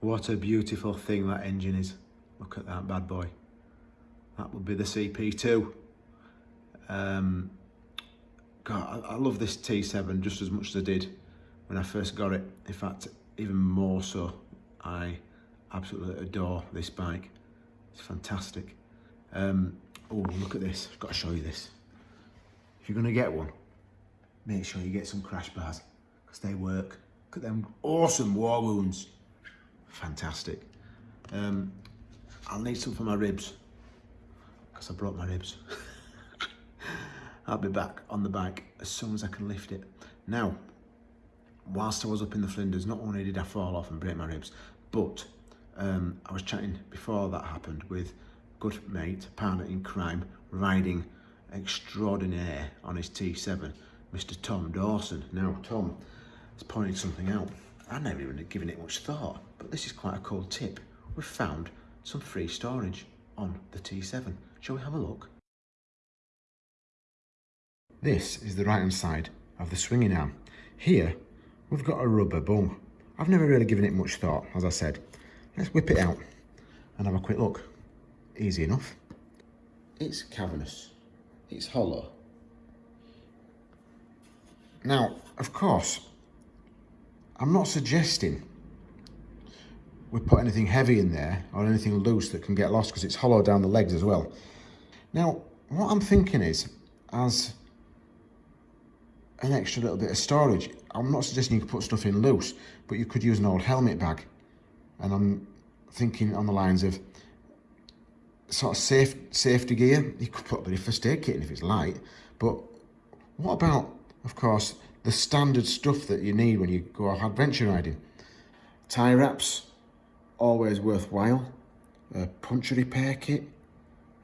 What a beautiful thing that engine is. Look at that bad boy. That would be the CP2. Um, God, I, I love this T7 just as much as I did when I first got it. In fact, even more so. I absolutely adore this bike. It's fantastic. Um, oh, look at this. I've got to show you this. If you're going to get one, make sure you get some crash bars because they work. Look at them awesome war wounds. Fantastic. Um, I'll need some for my ribs because I broke my ribs. I'll be back on the bike as soon as I can lift it. Now, whilst I was up in the Flinders, not only did I fall off and break my ribs, but um, I was chatting before that happened with good mate, partner in crime, riding extraordinaire on his T7, Mr. Tom Dawson. Now, Tom has pointed something out. I've never even given it much thought, but this is quite a cool tip. We've found some free storage on the T7. Shall we have a look? This is the right hand side of the swinging arm. Here, we've got a rubber bung. I've never really given it much thought, as I said. Let's whip it out and have a quick look. Easy enough. It's cavernous. It's hollow. Now, of course, I'm not suggesting we put anything heavy in there or anything loose that can get lost because it's hollow down the legs as well. Now, what I'm thinking is, as an extra little bit of storage, I'm not suggesting you could put stuff in loose, but you could use an old helmet bag. And I'm thinking on the lines of sort of safe safety gear. You could put a bit of first aid kit in if it's light, but what about, of course, the standard stuff that you need when you go off adventure riding? Tie wraps, always worthwhile. A puncture repair kit.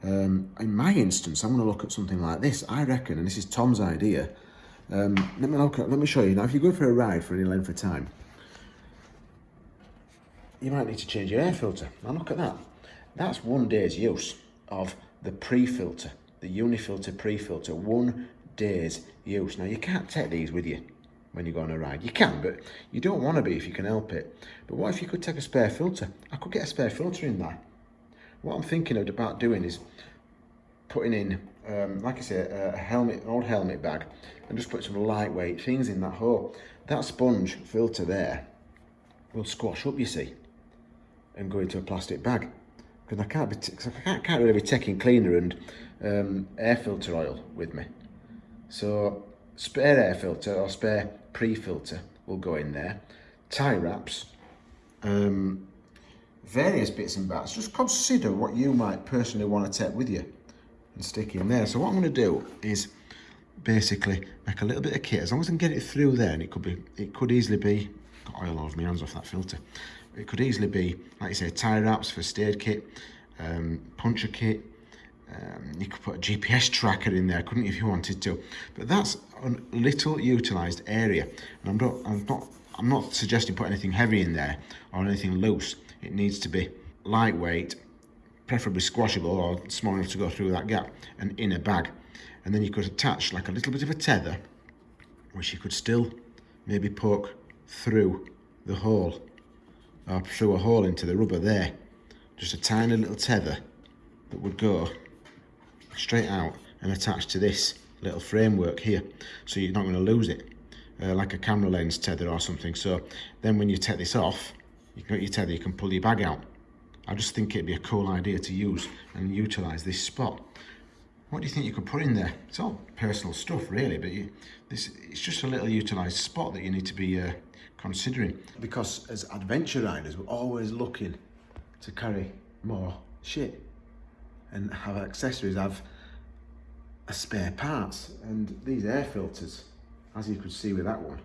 Um, in my instance, I'm going to look at something like this. I reckon, and this is Tom's idea. Um, let me look at, let me show you now. If you go for a ride for any length of time, you might need to change your air filter. Now look at that. That's one day's use of the pre-filter, the Unifilter pre-filter, one day's use. Now you can't take these with you when you go on a ride. You can, but you don't want to be if you can help it. But what if you could take a spare filter? I could get a spare filter in there. What I'm thinking about doing is putting in, um, like I say, a helmet, an old helmet bag, and just put some lightweight things in that hole. That sponge filter there will squash up, you see, and go into a plastic bag. Because I can't be, I can't, really be taking cleaner and um, air filter oil with me. So spare air filter or spare pre-filter will go in there. Tie wraps, um, various bits and bats. Just consider what you might personally want to take with you and stick in there. So what I'm going to do is basically make a little bit of kit. As long as I can get it through there, and it could be, it could easily be, got oil all over my hands off that filter. It could easily be, like you say, tie wraps for stayed kit, um, puncture kit, um, you could put a GPS tracker in there, couldn't you, if you wanted to? But that's a little utilised area, and I'm not, I'm not, I'm not suggesting put anything heavy in there or anything loose. It needs to be lightweight, preferably squashable or small enough to go through that gap, and in a bag. And then you could attach like a little bit of a tether, which you could still maybe poke through the hole, or through a hole into the rubber there. Just a tiny little tether that would go straight out and attached to this little framework here so you're not going to lose it uh, like a camera lens tether or something. So then when you take this off you can got your tether you can pull your bag out. I just think it'd be a cool idea to use and utilize this spot. What do you think you could put in there? It's all personal stuff really but you, this it's just a little utilized spot that you need to be uh, considering. Because as adventure riders we're always looking to carry more shit and have accessories have a spare parts and these air filters as you could see with that one.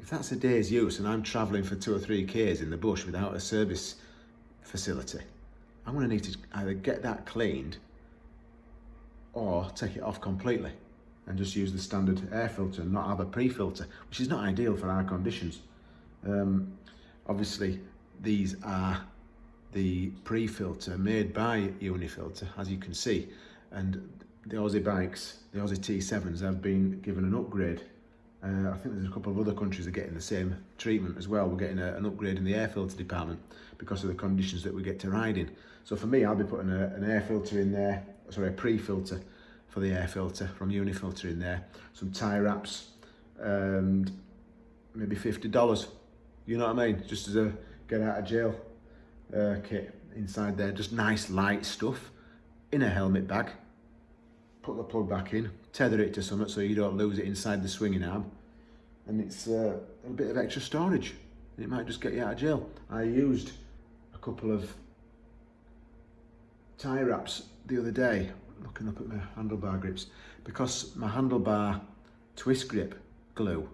If that's a day's use and I'm traveling for two or three k's in the bush without a service facility I'm going to need to either get that cleaned or take it off completely and just use the standard air filter and not have a pre-filter which is not ideal for our conditions. Um, obviously these are the pre-filter made by Unifilter, as you can see. And the Aussie bikes, the Aussie T7s have been given an upgrade Uh, I think there's a couple of other countries that are getting the same treatment as well. We're getting a, an upgrade in the air filter department because of the conditions that we get to ride in. So for me, I'll be putting a, an air filter in there, sorry, a pre-filter for the air filter from Unifilter in there, some tie wraps, and maybe $50. You know what I mean? Just as a get out of jail uh, kit inside there. Just nice light stuff in a helmet bag. Put the plug back in, tether it to something so you don't lose it inside the swinging arm. And it's uh, a bit of extra storage. It might just get you out of jail. I used a couple of tie wraps the other day, looking up at my handlebar grips, because my handlebar twist grip glue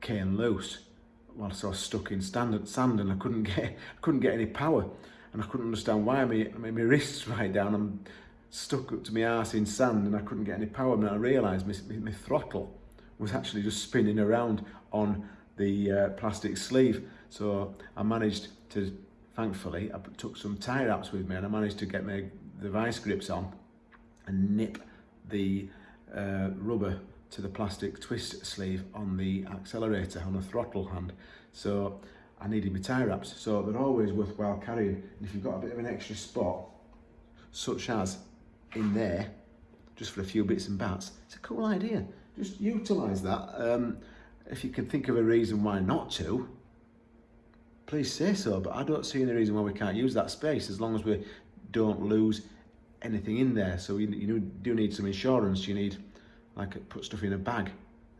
came loose whilst I was stuck in standard sand and I couldn't get I couldn't get any power. And I couldn't understand why my, my, my wrists right down I'm stuck up to my arse in sand and I couldn't get any power. And I realised my, my, my throttle was actually just spinning around on the uh, plastic sleeve. So I managed to thankfully I took some tie wraps with me and I managed to get my the vice grips on and nip the uh, rubber to the plastic twist sleeve on the accelerator on the throttle hand. So I needed my tie wraps. So they're always worthwhile carrying. And if you've got a bit of an extra spot, such as in there, just for a few bits and bats, it's a cool idea. Just utilise that. Um, if you can think of a reason why not to, please say so. But I don't see any reason why we can't use that space as long as we don't lose anything in there. So you, you do need some insurance. You need like put stuff in a bag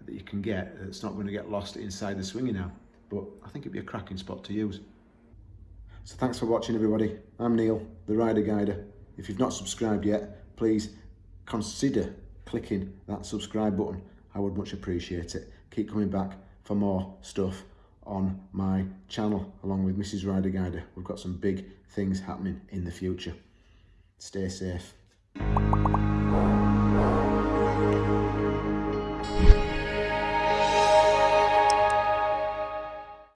that you can get that's not going to get lost inside the swinging arm. But I think it'd be a cracking spot to use. So thanks for watching everybody. I'm Neil, the Rider Guider. If you've not subscribed yet, please consider clicking that subscribe button. I would much appreciate it. Keep coming back for more stuff on my channel along with Mrs. Rider Guider. We've got some big things happening in the future. Stay safe.